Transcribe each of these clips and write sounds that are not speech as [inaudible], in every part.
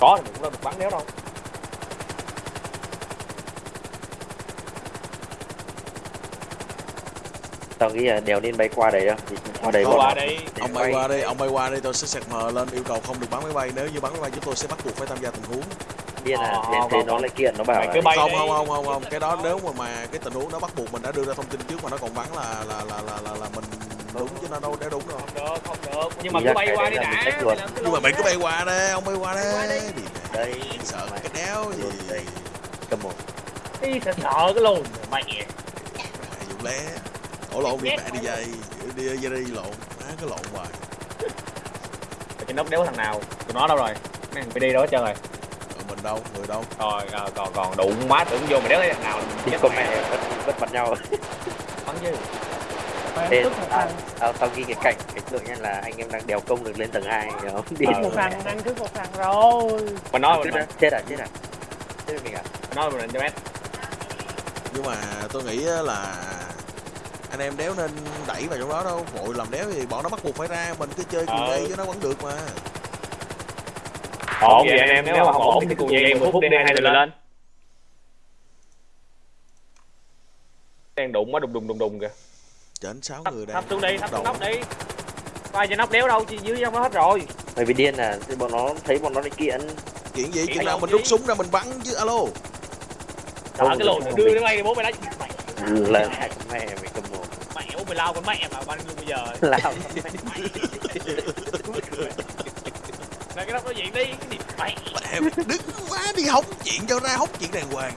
có thì cũng đâu được bắn đéo đâu. Tao nghĩ là đèo nên bay qua đấy đâu thì qua đấy qua đây ông bay qua đi ông bay qua đi tôi sẽ sạc mờ lên yêu cầu không được bắn máy bay. Nếu như bắn máy bay chúng tôi sẽ bắt buộc phải tham gia tình huống. Điên à Ờ, nên thế còn- nó lại kiện nó bảo là cứ bay không không không không không. Cái đó nếu mà mà cái tình huống đó bắt buộc mình đã đưa ra thông tin trước mà nó còn bắn là là là là là, là mình đúng chứ nó đâu để đúng đâu không được không được. Nhưng mà cứ bay qua đi đã nhưng mà mày cứ bay qua đây ông bay qua đây đi. Đi đây sợ mày- cái đéo gì đây. Cầm một. Ý, sợ cái lồn mày. Mẹ vụ lé. Ổ lộn đi mẹ đi dây. Đi đi đi lộn. Má cái lộn hoài. Cái nóc đéo thằng nào? Tụi nó đâu rồi? Mấy thằng PD đó hết trơn rồi. Ờ, mình đâu? Người đâu? Rồi à, còn còn đụng má tưởng vô mày đéo thấy thằng nào. Chết con mẹ vẫn bắn nhau. Bắn chứ Thế tức một tao, thằng tao, tao ghi cái cảnh cái tượng nhân là anh em đang đèo công được lên tầng 2 hiểu không? Đi Ờ. một thằng đang cướp một thằng rồi. Mình nói chết mình à chết à chết à? Chết rồi mình à nói cho mét. Nhưng mà tôi nghĩ á là anh em đéo nên đẩy vào trong đó đâu. Vội làm đéo thì bọn nó bắt buộc phải ra mình cứ chơi cùng Ờ. dây với nó vẫn được mà. Ổn vậy anh em nếu mà không ổn thì cùng dây em 10 phút đi hai người lên. đang đụng má đùng đùng đùng đùng kìa trên sáu thấp, người đang thấp xuống đi thấp xuống nóc đi. Ai trên nóc đéo đâu dưới đó hết rồi. Mày bị điên à thì bọn nó thấy bọn nó đi kiện. Chuyện gì? Kiện chừng nào mình rút súng ra mình bắn chứ alo. Sợ cái lồn đưa đến bay bố mày đánh mày là mẹ mày cầm một mẹ bố mày lao con mẹ mà bắn luôn bây giờ? Lao là cái nóc nói chuyện đi cái gì? Mày đứng quá đi hóng chuyện cho ra hóng chuyện đàng hoàng.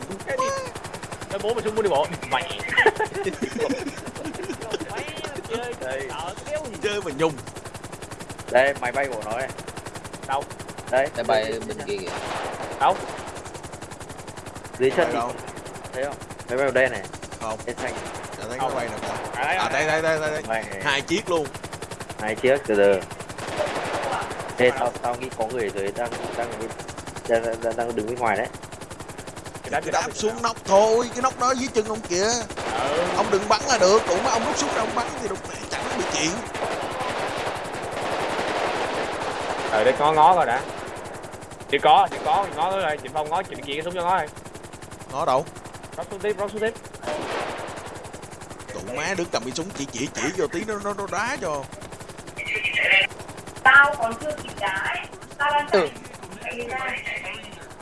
Cái bố mày xuống muốn đi bộ. Mày [laughs] Mày chơi Đây. sợ gì chơi mà nhung. Đây máy bay của nó đây. Đâu đây. Máy bay bên kia kìa. Đâu dưới chân đâu? Thấy không? Máy bay ở đây này. Không. Trên xanh chả thấy Không. nó bay cả à đây đây đây đây, đây. mày hai chiếc luôn. Hai chiếc từ từ. Ê, tao tao nghĩ có người ở dưới đang đang đang, đang, đang, đang đứng bên ngoài đấy cái đá cái đáp xuống nóc thôi cái nóc đó dưới chân ông kìa. Ừ. ông đừng bắn là được mà ông rút súng ra ông bắn thì đụng mẹ chẳng bị chuyện. Rồi để ngó ngó coi đã. Chỉ có chỉ có thì ngó rồi chị phong ngó chị kia cái súng cho ngó rồi nó đâu? Rót xuống tiếp rót xuống tiếp. Má đứng cầm cái súng chỉ chỉ chỉ vô tí nó nó, nó đá cho. Tao còn chưa kịp đái tao đang Ừ.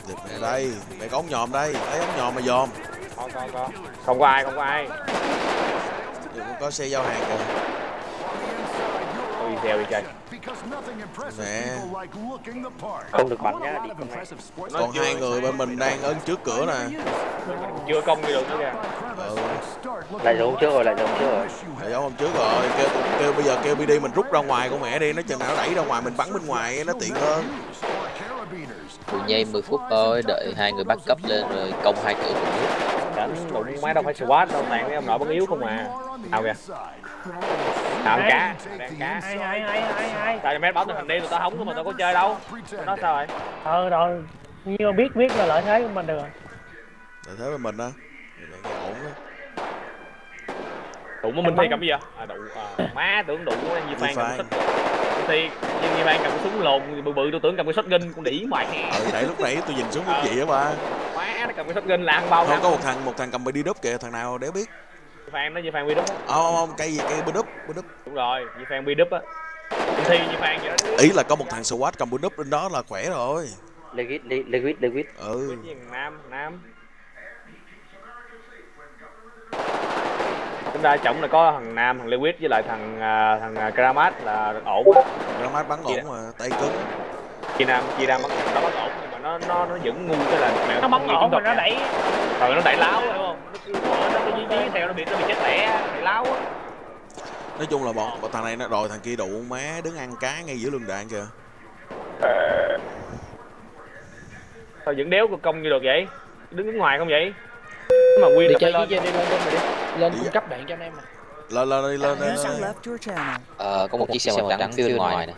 Điệp mẹ đây. Mẹ có ống nhòm đây. Lấy ống nhòm mà dòm. Có có có. Không có ai không có ai. Đừng có- có xe giao hàng kìa. Tôi đi theo đi chơi. Mẹ. không được bắn nhá đi mẹ. Nó còn hai người bên mình đang ở trước cửa nè. Chưa công đi được nữa kìa. Ừ. Lại giống trước rồi lại giống trước rồi. Thầy giáo hôm trước rồi. Kêu, kêu bây giờ kêu BD mình rút ra ngoài con mẹ đi. Nó chừng nào nó đẩy ra ngoài mình bắn bên ngoài nó tiện hơn Tụi nhây 10 phút thôi Đợi hai người bắt cấp lên rồi công hai cửa cùng nước đánh đụng máy đâu phải SWAT đâu toàn mấy ông nội bắn yếu không à. Nào kìa? Ăn cá? Đang cá? Tao cho mấy báo tình hình đi tụi tao hóng mà tao có chơi đâu. Nó sao rồi ờ rồi. Nhưng mà biết biết là lợi thế của mình được rồi. Tại thế với mình á. Vậy là ổn á. Đụng với minh thi cầm gì vậy à đụng à, má tưởng đụng với Di Phan cầm Phan. Xích Minh thi nhưng Di Phan cầm cái súng lồn bự bự tôi tưởng cầm cái shotgun con đỉ mày ừ nãy lúc nãy tôi nhìn xuống cũng vậy á ba? Má nó cầm cái shotgun là ăn bao không có một thằng một thằng cầm BD đúp kìa thằng nào đéo biết. Phan nó Di Phan bi đúp á. Không không cây gì cây BD đúp BD đúp đúng rồi Di Phan bi đúp á thi Di Phan vậy đó. Ý là có một thằng SWAT cầm BD đúp bên đó là khỏe rồi. Legit le- legit legit. Ừ. Nam nam chúng ta trọng là có thằng nam thằng lewis với lại thằng à, thằng à, kramat là ổn á. Ramat bắn ổn mà tay cứng. Chia nam chia nam bắn đó bắn ổn nhưng mà nó nó nó vẫn ngu cái là mẹ nó bắn ổn mà nó đẩy rồi nó đẩy láo đúng không? Nó cứ nó dí dí theo nó bị nó bị chết lẻ đẩy láo á. Nói chung là bọn, bọn thằng này nó rồi thằng kia đụ má đứng ăn cá ngay giữa lưng đạn kìa. Sao vẫn đéo công như được vậy? Đứng đứng ngoài không vậy? Mà nguyên Đi chơi lên. đi chơi đi lên đi Lên cung cấp đạn cho anh em mà. Lên lên đi lên lên. Ờ có một chiếc xe màu trắng phía bên ngoài nè.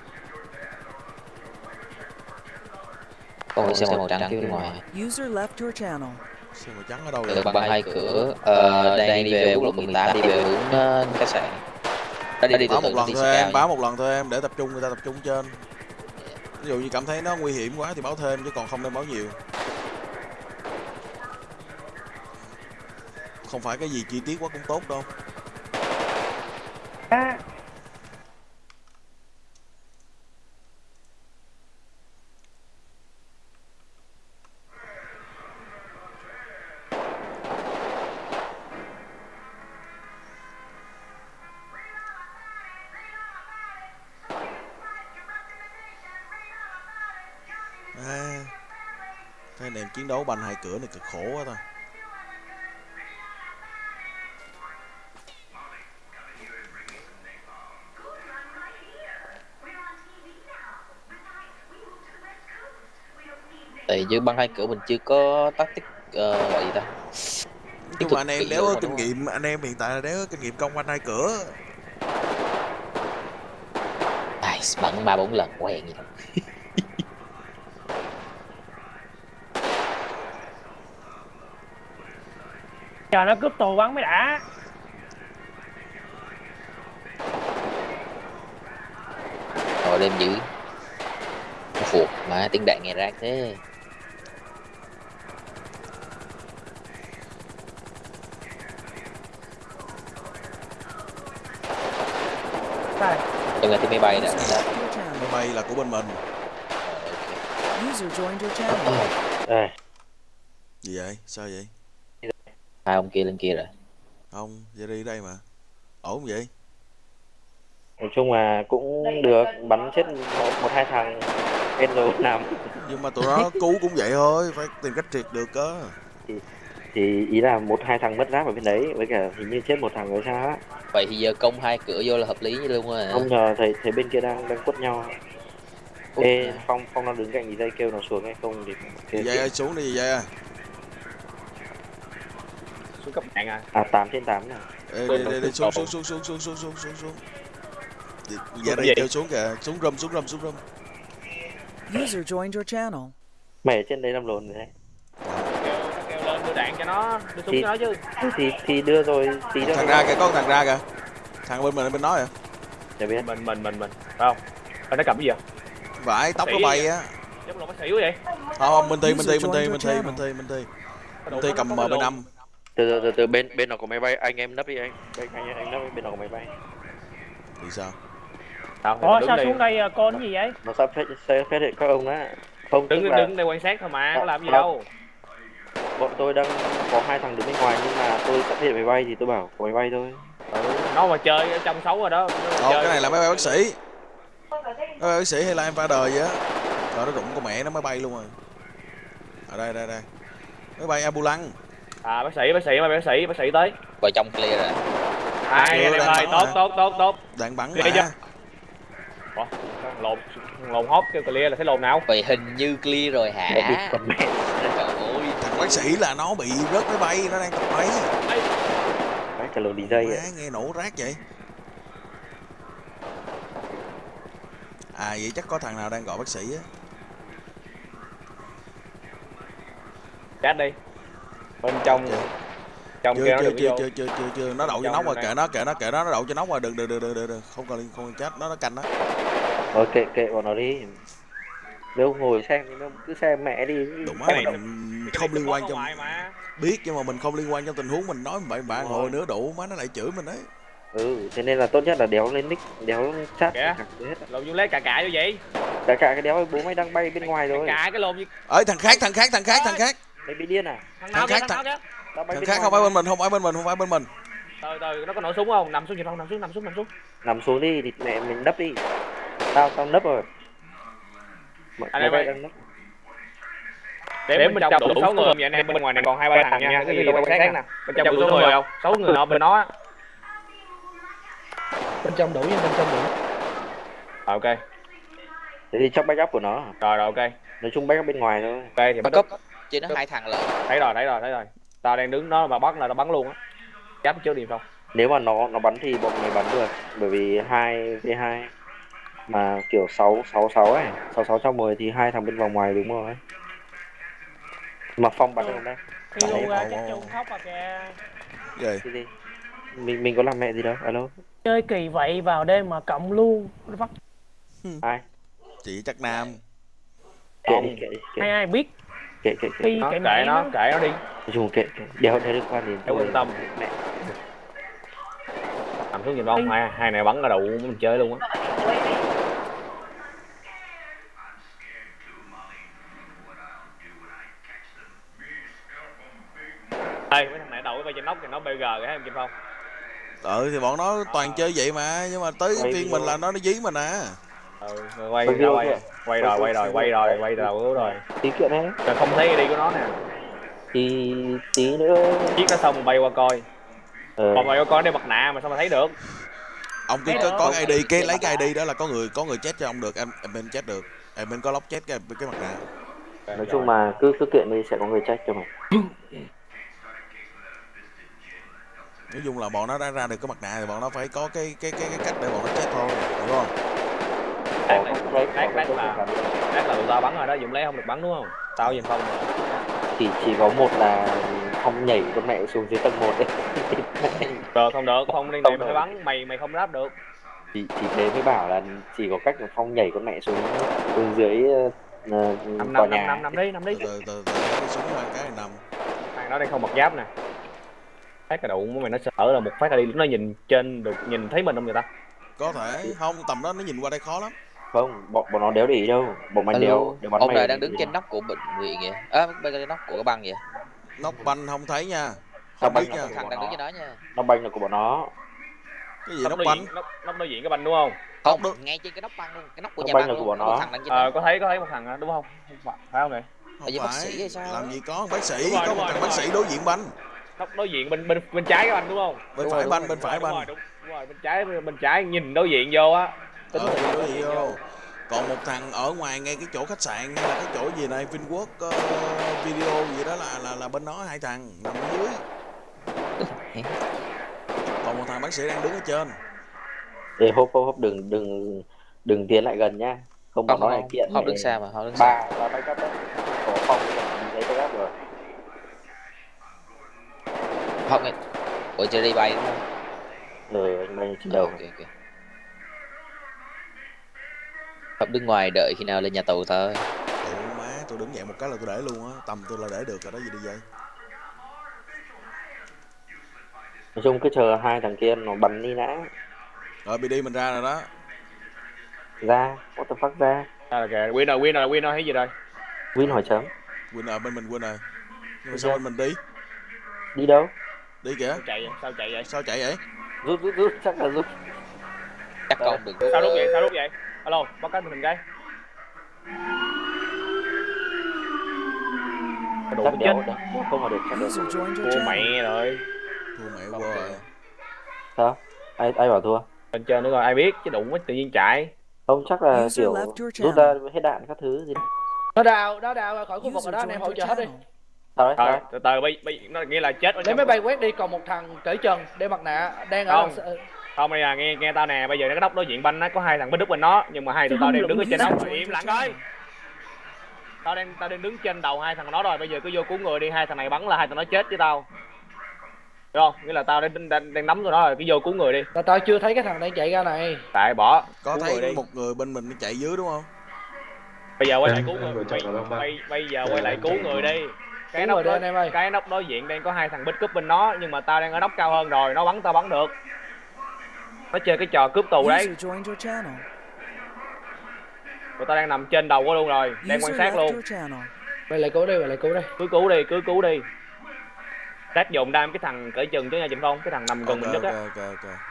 Có một xe màu trắng phía bên ngoài User left your channel. xe màu trắng ở đâu vậy? Bằng hai cửa Ờ đang đi về quốc lộ 18 đi về hướng ờ, khách sạn. Nó đi báo một lần thôi xe em báo một lần thôi em để tập trung người ta tập trung trên. Ví dụ như cảm thấy nó nguy hiểm quá thì báo thêm chứ còn không nên báo nhiều không phải cái gì chi tiết quá cũng tốt đâu. À, à, cái chiến đấu banh hai cửa này cực khổ quá ta tại dưới băng hai cửa mình chưa có tích ờ, gọi gì ta. Nhưng mà anh em lưỡng có kinh nghiệm anh em hiện tại là đéo có kinh nghiệm công banh hai cửa. Ai bắn ba bốn lần quen gì đâu chờ nó cướp tù bắn mới đã. Rồi đêm dữ. Phục mà tiếng đạn nghe rác thế Cho nghe tiếng máy bay channel. máy bay là của bên mình. User joined your channel. Ê, gì vậy? Sao vậy? Hai ông kia lên kia rồi. Không Jerry đây mà. Ổn vậy? Nói chung là cũng được bắn chết một, một hai thằng bên rồi nằm nhưng mà tụi nó cứu cũng vậy thôi phải tìm cách triệt được cơ thì ý là một hai thằng mất giáp ở bên đấy với cả hình như chết một thằng rồi sao á. Vậy thì giờ công hai cửa vô là hợp lý như luôn rồi. Không ngờ thầy thầy bên kia đang đang quất nhau. Út ê nè. phong phong nó đứng cạnh gì dây kêu nó xuống hay không thì kêu dây ơi xuống đi dây ơi xuống cấp đạn à? À tám trên tám nè Ê, đi, đi, đi, xuống xuống xuống xuống xuống xuống xuống xuống xuống. Giờ cái đây kêu xuống kìa. Xuống râm xuống râm xuống râm. User joined your channel. mày ở trên đấy làm lồn rồi đấy kêu nó kêu lên đưa đạn cho nó đưa súng Thì- cho nó chứ. thì thì đưa rồi tí nữa thằng ra kìa có một thằng ra kìa. Thằng bên mình bên đó kìa. Để biết. Mình mình mình mình. Phải không? Ê, nó cầm cái gì vậy? Vải tóc nó bay á. Giống lộn bác sĩ quá vậy? Không không minh thi minh thi minh thi minh thi minh thi minh thi đồ thi nó cầm có m bên năm. Từ từ từ từ bên bên nào có máy bay? Anh em nấp đi anh. Anh anh, anh nấp bên nào có máy bay? Thì sao? Ủa sao đây. xuống đây à, con gì vậy? nó sắp phát hiện các ông á. Không đứng là đứng đây quan sát thôi mà có làm gì đâu bọn tôi đang có hai thằng đứng bên ngoài nhưng mà tôi sắp hiện máy bay thì tôi bảo có máy bay thôi. Ừ, nó mà chơi ở trong xấu rồi đó. Chơi- cái này là máy bay bác sĩ. Máy bay bác sĩ hay là em pha đời vậy á. Rồi nó đụng con mẹ nó mới bay luôn rồi. Ở đây đây đây. Máy bay ambulance. À bác sĩ bác sĩ bác sĩ bác sĩ tới. Vào trong clear rồi. Ai Ừ, anh em ơi tốt tốt tốt tốt. Đạn bắn chưa? mà lồn thằng lồn hốt kêu clear là thấy lồn nào? Vậy hình như clear rồi hả bác sĩ là nó bị rớt máy bay nó đang tập máy. Cái cả lồn đi dây ạ. nghe nổ rác vậy. À vậy chắc có thằng nào đang gọi bác sĩ á. Chat đi. Bên trong Chưa. trong chưa kia nó chưa đừng chưa vô. chưa chưa chưa chưa. Nó đậu cho nóc rồi kệ nó kệ nó kệ nó nó đậu cho nóc rồi. Đừng đừng đừng đừng đừng, đừng. không cần không cần chết nó nó canh đó kệ kệ bọn nó đi Nếu ngồi xem thì nó cứ xem mẹ đi. Cái này- mình không liên quan trong biết nhưng mà mình không liên quan trong tình huống mình nói bậy bạn Đúng hồi rồi. nữa đủ má nó lại chửi mình đấy Ừ thế nên là tốt nhất là đéo lên nick Đéo chat Kìa. cả lồn vô lấy cà cà như vậy. Cả cả cái đéo bố mày đang bay bên ngoài rồi. cà cái lồn gì. Ơi thằng khác thằng khác thằng khác thằng khác. Mày bị điên à? Thằng nào Thằng khác, thằng khác không phải bên mình không phải bên mình không phải bên mình. Từ từ nó có nổ súng không? Nằm xuống gì không nằm xuống nằm xuống nằm xuống. Nằm xuống đi thì mẹ mình nấp đi. Tao tao nấp rồi Anh em nấp để bên trong đủ sáu người vậy anh em bên ngoài này còn hai ba thằng nha. cái gì đâu quan sát nè. bên trong đủ sáu người không? Sáu người nọ bên nó á. Bên trong đủ nhưng bên trong đủ. Ờ, ok. Thế thì chắc backup của nó. Rồi rồi ok. Nói chung backup bên ngoài thôi. Ok thì bắt backup. chứ nó hai thằng lận. Thấy rồi thấy rồi thấy rồi. Tao đang đứng đó mà bắt là tao bắn luôn á. Giáp trước điểm không Nếu mà nó nó bắn thì bọn mày bắn được. Bởi vì 2 v 2 Mà kiểu 6 6 6 ấy 6 6 trong 10 thì hai thằng bên vòng ngoài đúng rồi Mà Phong bắn được không đây Đấy, chắc chung khóc à kìa. gì Cái gì? Mình mình có làm mẹ gì đâu Alo. Chơi kỳ vậy vào đêm mà cộng luôn. Bắt Ai? Chị chắc nam. Kệ Không. đi kệ đi kệ ai ai biết? Kệ kệ kệ. Nó kệ nó kệ nó đi. Chung kệ kệ. Đeo đeo liên quan đến Đừng quan tâm. mẹ. Nằm xuống nhìn không hai hai này bắn ra đầu mình chơi luôn á Ê, mấy thằng này đầu cái trên nóc thì nó BG cái em Kim Phong ừ thì bọn nó toàn chơi vậy mà nhưng mà tới Quay phiên mình là nó nó dí mình à. Ừ, rồi quay Quay video quay rồi quay rồi quay rồi quay đầu cứu rồi. Tí kiện đấy. Rồi không thấy ID của nó nè. Thì tí nữa. Chiếc nó xong bay qua coi. Còn bay qua coi đeo mặt nạ mà sao mà thấy được? Ông cứ có, có ID cái lấy cái ID đó là có người có người chết cho ông được em em bên chết được. Em bên có lóc chết cái cái mặt nạ. Nói chung mà cứ cứ kiện đi sẽ có người trách cho mày [laughs] nói chung là bọn nó đã ra được cái mặt nạ thì bọn nó phải có cái cái cái, cái cách để bọn nó chết thôi hiểu không? Có là- không không là- là tụi tao bắn rồi đó Dũng lấy không được bắn đúng không? Tao nhìn phong rồi chỉ chỉ có một là không nhảy con mẹ xuống dưới tầng một đấy [laughs] được không được không Không mày phải được. bắn mày mày không đáp được. Chỉ chỉ thế mới bảo là chỉ có cách là phong nhảy con mẹ xuống xuống dưới uh, năm tòa năm năm nhà. năm năm đi năm đi. Từ từ từ từ cái súng ra cái này nằm. Thằng đó đang không mặc giáp nè phát cái đụng của mày nó sợ là một phát là đi nó nhìn trên được nhìn thấy mình không người ta? Có thể không tầm đó nó nhìn qua đây khó lắm. Không bọn bọn nó đéo để ý đâu? Bọn mày đéo đéo bắn ông này đang đứng trên nóc của bệnh viện vậy? À, bên trên nóc của cái băng vậy? Nóc banh không thấy nha không biết nha. thằng đang đứng trên đó nha. Nó banh là của bọn nó. Cái gì nóc nóc banh nóc nóc đối diện cái banh đúng không? Không đúng. ngay trên cái nóc băng luôn cái nóc của Nóc nhà băng là luôn của bọn nó. thằng đang trên ờ có thấy có thấy một thằng đó, đúng không? Phải phải không này không dưới bác phải sĩ hay sao? Làm gì có bác sĩ có một thằng bác sĩ đối diện banh nóc đối diện bên bên bên trái cái banh đúng không? Bên Đúng phải rồi, banh bên phải banh đúng, đúng. Rồi bên trái bên trái nhìn đối diện vô á. Tính ờ, đối diện vô. còn một thằng ở ngoài ngay cái chỗ khách sạn hay là cái chỗ gì này Vinworld ờ, video gì đó là là là bên nó hai thằng nằm ở dưới. Còn một thằng bác sĩ đang đứng ở trên. Để hốp hốp hốp đừng đừng đừng tiến lại gần nha không bọn không nó lại không kiện. không đứng xa mà không đứng xa. ba ba backup đấy có phong nhìn thấy backup rồi không nghe ủa chưa đi bay đúng không ừ anh bay trên đầu. Ok ok. Không đứng ngoài đợi khi nào lên nhà tù thôi. Ủa má tôi đứng dậy một cái là tôi để luôn á. Tầm tôi là để được rồi đó gì đi vậy? Nói chung cứ chờ hai thằng kia nó bắn đi đã. Rồi BD mình ra rồi đó. Ra what the fuck ra? À, kìa winner winner winner thấy gì rồi win hỏi chấm win ở bên mình win rồi nhưng mà sao bên mình đi? Đi đâu đi kìa. Sao chạy vậy? Sao chạy vậy? Sao chạy vậy? Rút rút rút chắc là rút. Chắc con đừng sao lúc vậy? Sao lúc vậy? Alo báo cáo mình cái. Đủ chắc chết? không mà được chắc được. Thua mẹ rồi. Thua mẹ qua rồi sao? Ai ai bảo thua? Lên trên nữa rồi ai biết chứ đụng quá tự nhiên chạy. Không chắc là kiểu rút ra hết đạn các thứ gì nó đào nó đào khỏi khu vực rồi đó anh em hỗ trợ hết đi Thôi, đấy từ từ bây, bây nó nghĩa là chết lấy máy bay quét đi còn một thằng cởi trần đeo mặt nạ đang ở Không. đằng- không đây là nghe nghe tao nè bây giờ cái nóc đối diện banh nó có hai thằng bích đức bên nó nhưng mà hai tụi tao đang đứng ở trên nóc rồi im lặng coi tao đang tao đang đứng trên đầu hai thằng nó rồi bây giờ cứ vô cứu người đi hai thằng này bắn là hai thằng nó chết với tao. Được không? Nghĩa là tao đang đang, đang nắm tụi nó rồi cứ vô cứu người đi. Là tao chưa thấy cái thằng đang chạy ra này. Tại bỏ. Có cứu người thấy đi. một người bên mình chạy dưới đúng không? Bây giờ quay lại Em- cứu người. bây, bây, bây giờ Ờ, quay lại em cứu người đi cái nóc đối, anh em ơi. cái nóc đối diện đang có hai thằng bích cướp bên nó nhưng mà tao đang ở nóc cao hơn rồi nó bắn tao bắn được. Nó chơi cái trò cướp tù đấy. tụi tao đang nằm trên đầu của luôn rồi đang quan sát luôn. vậy lại cứu đi vậy lại cứu đi. Cứ cứu đi cứ cứu đi. Tác dụng đam cái thằng cởi chừng chứ nha Trịnh Phong cái thằng nằm gần mình ok nhất ok á. ok ok Ở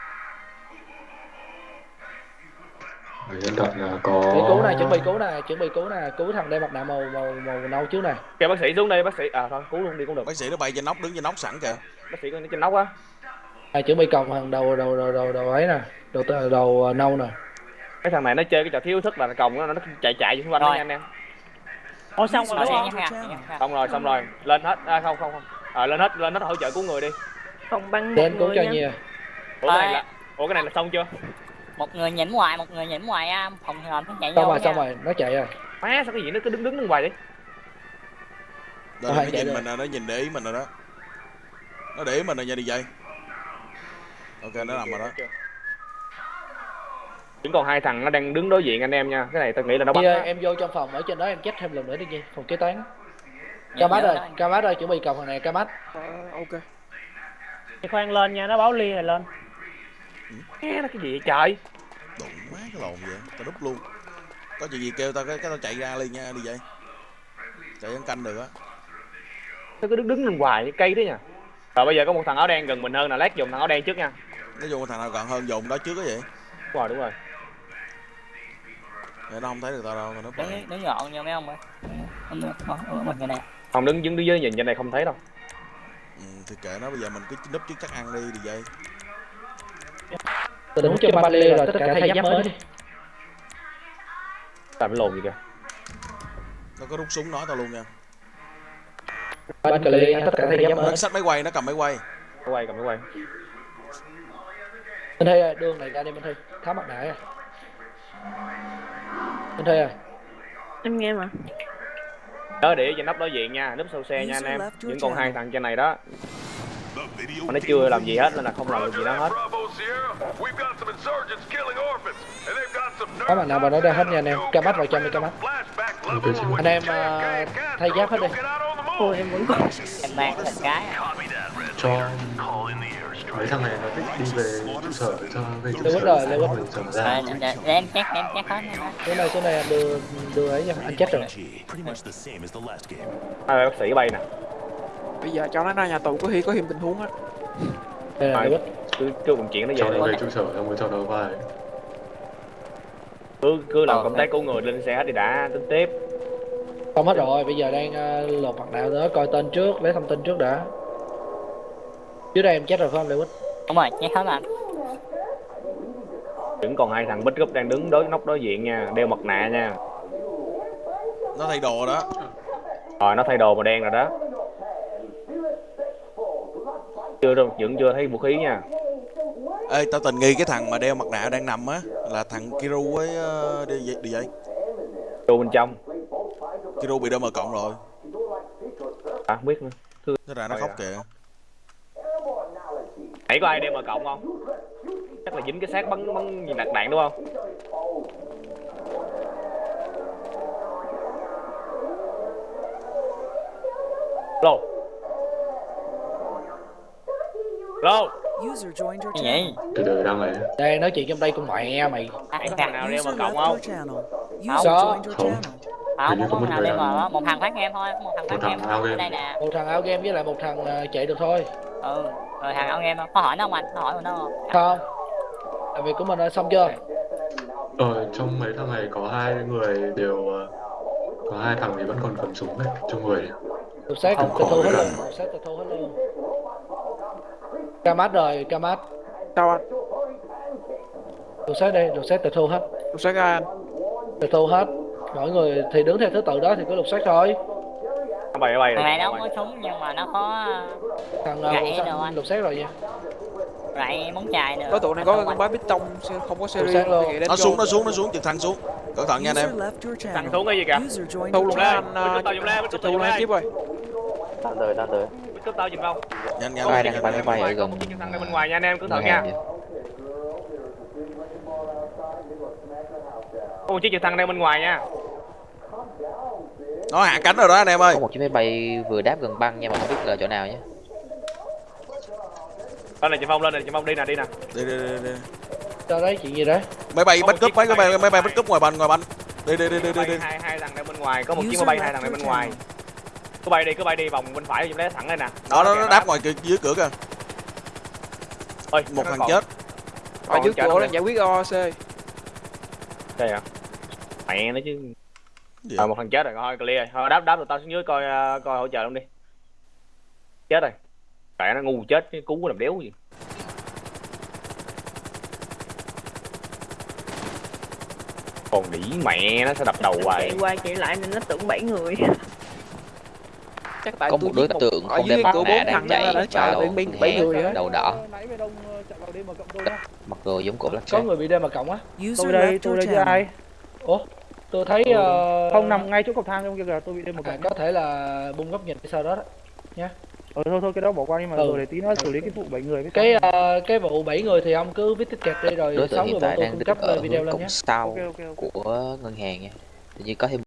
hiện tại là có để cứu này chuẩn bị cứu nè chuẩn bị cứu nè cứu thằng đeo mặt nạ màu màu màu nâu trước nè kêu bác sĩ xuống đi bác sĩ. À thôi cứu luôn đi cũng được. Bác sĩ nó bay trên nóc đứng trên nóc sẵn kìa. Bác sĩ có trên nóc á. À, chuẩn bị còng thằng đầu đầu đầu đầu đầu ấy nè. Đầu đầu, đầu ờ, nâu nè. Cái thằng này nó chơi cái trò thiếu thức là nó còng nó nó chạy chạy xung quanh anh em. Ủa xong rồi. xong rồi xong rồi. Lên hết. À, không không không. À, lên hết lên hết hỗ trợ cứu người đi. Không một đến cứu cho nha. nhiều. Ủa cái này là ủa cái này là xong chưa Một người nhỉnh ngoài, một người nhỉnh ngoài á, phòng hồn nó chạy xong vô rồi nha. xong rồi nó chạy rồi má sao cái gì nó cứ đứng đứng đứng ngoài đi? Đây Ờ, nó nhìn rồi. mình rồi. nó nhìn để ý mình rồi đó. Nó để ý mình rồi nha đi dây ok nó nằm rồi đó. Vẫn còn hai thằng nó đang đứng đối diện anh em nha. Cái này tôi nghĩ là nó bắt ơi, em vô trong phòng ở trên đó em chết thêm lần nữa đi Nhi phòng kế toán. Camat dạ. Camat ơi chuẩn bị cầm thằng này Camat ok. Khoan lên nha nó báo ly này lên nghe nó cái gì vậy trời? Đụng má cái lồn vậy tao đúc luôn. Có chuyện gì kêu tao cái, cái tao chạy ra liền nha đi vậy. Chạy ăn canh được á. Nó cứ đứng đứng lên hoài cái cây đấy nha. Rồi bây giờ có một thằng áo đen gần mình hơn là lát dùng thằng áo đen trước nha. Nói chung thằng nào gần hơn dùng đó trước á vậy. Đúng rồi đúng rồi. Vậy nó không thấy được tao đâu tao núp lại đứng đứng gọn nha mấy ông ơi. Ở mình cái này. Không đứng đứng dưới nhìn trên này không thấy đâu. Ừ, thì kệ nó bây giờ mình cứ núp trước chắc ăn đi đi vậy Tôi đúng cho ba lê rồi tất cả thay giáp mới đi. làm lồn gì kìa. Nó có rút súng nói tao luôn nha. Ban cà lê tất cả thay giáp mới. Nó xách máy quay nó cầm máy quay. Cái quay cầm cái quay. Minh Thi ơi đường này ra đi Minh Thi Tháo mặt nạ à Minh Thi ơi em nghe mà. Nhớ để trên nóc đối diện nha núp sau xe nha anh em. vẫn còn hai thằng trên này đó mà nó chưa làm gì hết nên là không làm được gì đó hết. Có mặt nạ vào đó ra hết nha anh em. Camat vào trong đi ok chị Anh em ờ, thay giáp hết đi. Ôi em vẫn còn em mang thành cái cho mấy thằng này nó thích đi về trụ sở cho về trụ sở rồi, Lưu Quýt. rồi ra. Để, để em để em check hết đây xuống đây anh đưa đưa ấy nha. Anh chết rồi. À, bác sĩ bay nè bây giờ cho nó ra nhà tù có khi có thêm tình huống á. Đây là Lưu Quýt cứ cứ vận chuyển nó cho về nó đi về trụ sở xong rồi cho nó vai cứ cứ làm Ờ, công tác cứu người lên xe đi đã tính tiếp. Không hết rồi bây giờ đang ờ, lột mặt nạ nữa coi tên trước lấy thông tin trước đã. Dưới đây em chết rồi phải không Lưu Quýt Đúng rồi, check hết anh. vẫn còn hai thằng bích gúp đang đứng đối nóc đối diện nha đeo mặt nạ nha. Nó thay đồ đó. Rồi nó thay đồ màu đen rồi đó chưa đâu vẫn chưa thấy vũ khí nha. Ê tao tình nghi cái thằng mà đeo mặt nạ đang nằm á là thằng Kiru với uh, đi, vậy- đi vậy? Vô bên trong. Kiru bị đâm ở cộng rồi. À không biết nữa. Nó ra nó Rồi khóc à. kìa. Nãy có ai đem mà cộng không? Chắc là dính cái xác bắn bắn gì nạt đạn đúng không? Lô lô User joined your Cái channel. gì? từ từ đang này Đang nói chuyện trong đây con mẹ mày có dạ. thằng nào đem mà cộng không Không. Không. Không, một nào đem làm. vào đó. Một thằng phát em thôi, một thằng phát ao thôi. Ở game. đây nè. một thằng ao game với lại một thằng ờ, chạy được thôi Ừ, rồi thằng ao game đâu? Có hỏi nó không anh? Có hỏi nó không? không làm việc của mình đã xong chưa ờ trong mấy thằng này có hai người đều ờ, có hai thằng thì vẫn còn cầm súng đấy trong người xác Không tịch thu hết rồi. luôn lục xác tịch thu hết luôn camat rồi camat sao anh lục xác đây lục xác tịch thu hết. Lục xác ra anh? Tịch thu hết. Mỗi người thì đứng theo thứ tự đó thì cứ lục xác thôi. Nó bay rồi không có súng nhưng mà nó có thằng Gãy lục đồ anh. lục xác rồi nha rạy bóng chài nữa. đối tượng này có con bái bít tông không có series luôn. nó xuống nó xuống nó xuống. Trực thăng xuống. Cẩn thận nha anh em. Thằng xuống cái gì joined thu luôn đó anh tao thu lên lên. tiếp rồi đang tới đang tới. Bích cướp tao giùm không nhanh nhanh. Nhanh, đang máy bay ở gần Một chiếc thằng bên ngoài nha anh em ngân thận nha. Một chiếc trực thăng đang bên ngoài nha. Nó hạ cánh rồi đó anh em ơi. Có một chiếc máy bay vừa đáp gần băng nha mà không biết là chỗ nào nhé. lên này chị phong lên này chị phong đi nè đi nè. Đi đi đi, đi. cho đấy chuyện gì đấy? Máy bay Có bắt một cướp chiếc mấy cái máy bay- máy bay bắt cướp ngoài. banh ngoài banh đi đi đi đi đi, hai hai thằng đang bên ngoài có một chiếc máy bay hai thằng đang bên ngoài cứ bay đi cứ bay đi vòng bên phải giùm đấy thẳng đây nè. Đó nó nó đáp ngoài kia- dưới cửa kìa. Ôi, một thằng còn- chết. Ở dưới cửa đang giải quyết OC đây à mẹ nó chứ. Gì à, một thằng chết rồi thôi clear. Thôi đáp đáp tụi tao xuống dưới coi ờ, coi hỗ trợ luôn đi. Chết rồi. Mẹ nó ngu chết cái cú làm đéo gì. Còn đĩ mẹ nó sẽ đập đầu hoài. chạy qua chạy lại nên nó tưởng bảy người [laughs] chắc tại Có tôi một đối tượng không đem mặt nạ đang nên chạy nó vào bảy bảy đầu đỏ mặc đồ giống cổ lắc có người bị đem mà cộng á. User left your channel. ủa tôi thấy ờ, không nằm ngay chỗ cầu thang trong kia kìa tôi bị đêm một à, có thể là bung góc nhìn sau đó đó Ờ thôi thôi cái đó bỏ qua đi mà Ừ. rồi để tí nữa xử lý cái vụ bảy người với cái sáu. ờ, cái vụ 7 người thì ông cứ viết ticket đi rồi đối sáu tượng người hiện bọn tại tôi đang cung cấp video lên nhé của ngân hàng nha. Tự nhiên có thêm